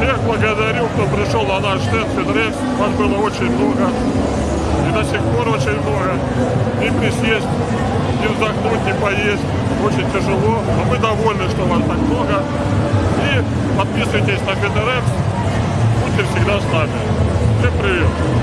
Всех благодарю, кто пришел на наш стенд Федрекс. Вас было очень много. И до сих пор очень много. Не присесть, не вздохнуть, не поесть. Очень тяжело. Но мы довольны, что вас так много. И подписывайтесь на Федерекс. Будьте всегда с нами. Всем привет.